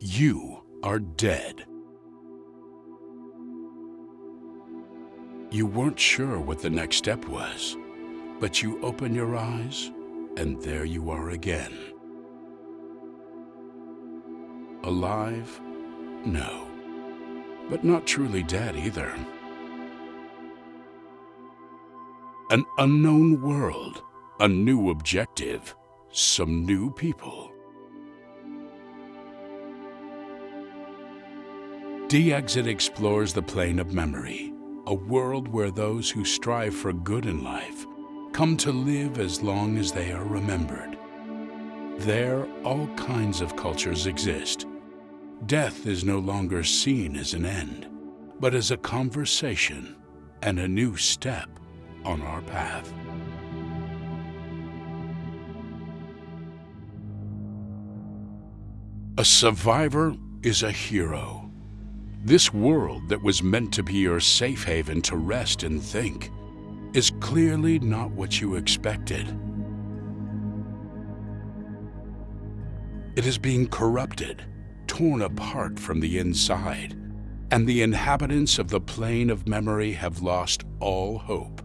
You are dead. You weren't sure what the next step was, but you open your eyes and there you are again. Alive? No. But not truly dead either. An unknown world, a new objective, some new people. D-Exit explores the plane of memory, a world where those who strive for good in life come to live as long as they are remembered. There, all kinds of cultures exist. Death is no longer seen as an end, but as a conversation and a new step on our path. A survivor is a hero this world that was meant to be your safe haven to rest and think is clearly not what you expected. It is being corrupted, torn apart from the inside, and the inhabitants of the plane of memory have lost all hope.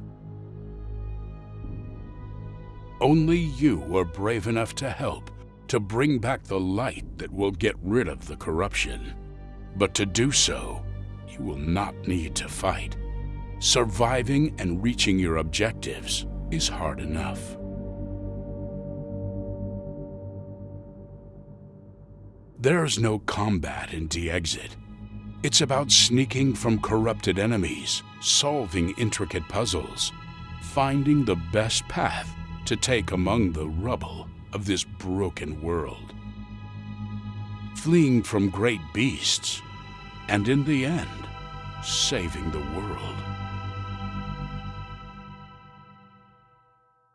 Only you are brave enough to help to bring back the light that will get rid of the corruption. But to do so, you will not need to fight. Surviving and reaching your objectives is hard enough. There's no combat in D-Exit. It's about sneaking from corrupted enemies, solving intricate puzzles, finding the best path to take among the rubble of this broken world fleeing from great beasts, and in the end, saving the world.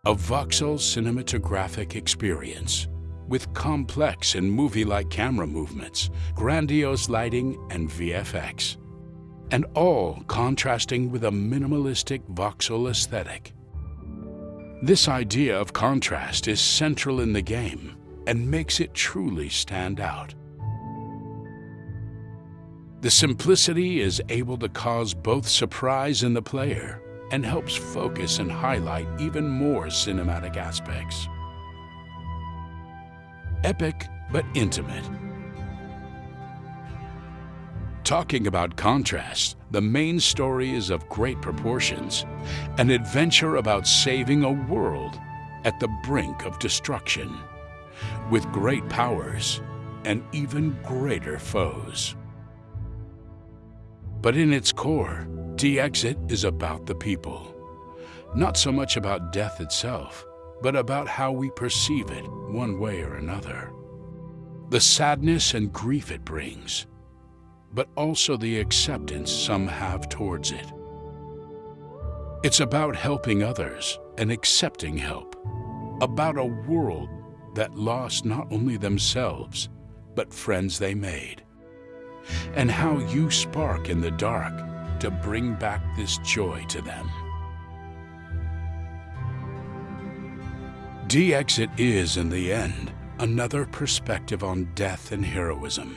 A voxel cinematographic experience with complex and movie-like camera movements, grandiose lighting, and VFX, and all contrasting with a minimalistic voxel aesthetic. This idea of contrast is central in the game and makes it truly stand out. The simplicity is able to cause both surprise in the player and helps focus and highlight even more cinematic aspects. Epic but intimate. Talking about contrast, the main story is of great proportions, an adventure about saving a world at the brink of destruction, with great powers and even greater foes. But in its core, D-Exit is about the people. Not so much about death itself, but about how we perceive it one way or another. The sadness and grief it brings, but also the acceptance some have towards it. It's about helping others and accepting help, about a world that lost not only themselves, but friends they made and how you spark in the dark to bring back this joy to them. D-Exit is, in the end, another perspective on death and heroism,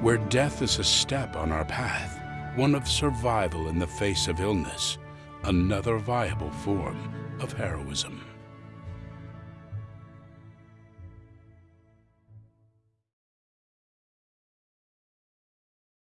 where death is a step on our path, one of survival in the face of illness, another viable form of heroism.